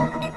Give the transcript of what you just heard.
you